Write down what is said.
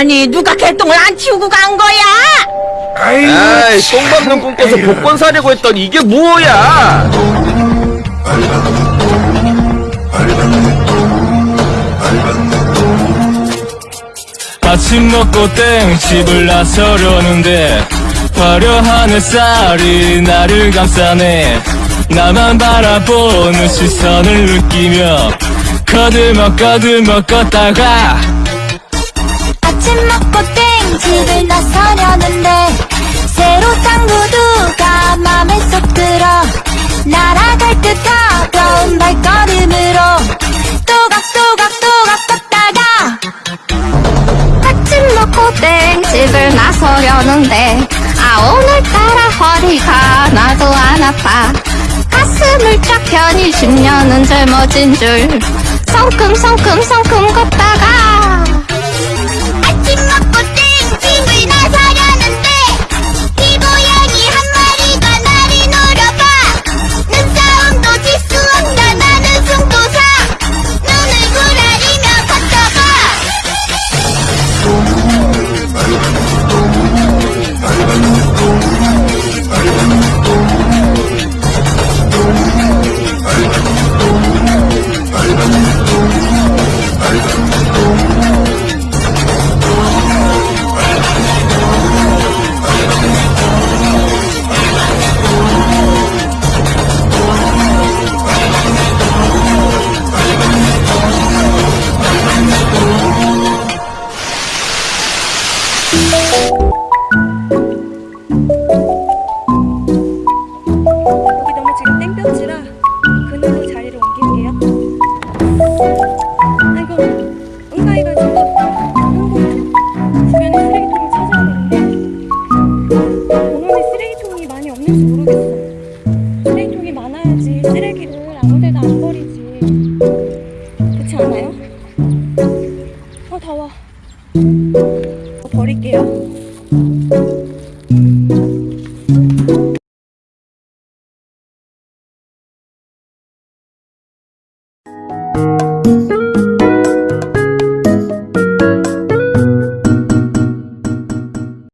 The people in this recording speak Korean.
아니 누가 개똥을 안 치우고 간 거야? 에이, 똥 밟는 꿈 꿔서 복권 사려고 했더니 이게 뭐야? 아침 먹고 땡 집을 나서려는데 화려한 햇살이 나를 감싸네 나만 바라보는 시선을 느끼며 거들먹 거들먹 걷다가 땡집을 나서려는데 새로 산 구두가 맘에 쏙 들어 날아갈 듯 가벼운 발걸음으로 또각또각또각 걷다가 아침 먹고 땡집을 나서려는데 아 오늘따라 허리가 나도 안 아파. 가슴을 쫙 펴니 10년은 젊어진 줄 성큼성큼성큼 걷다가 여기 너무 지금 땡볕이라 그늘로 자리를 옮길게요. 아이고, 응가이가 지금 주변에 쓰레기통을 찾아야 되는데 공원에 쓰레기통이 많이 없는지 모르겠어. 쓰레기통이 많아야지 쓰레기를 아무데나 안 버리지. 그렇지 않아요? 어 더워. 어, 버릴게요.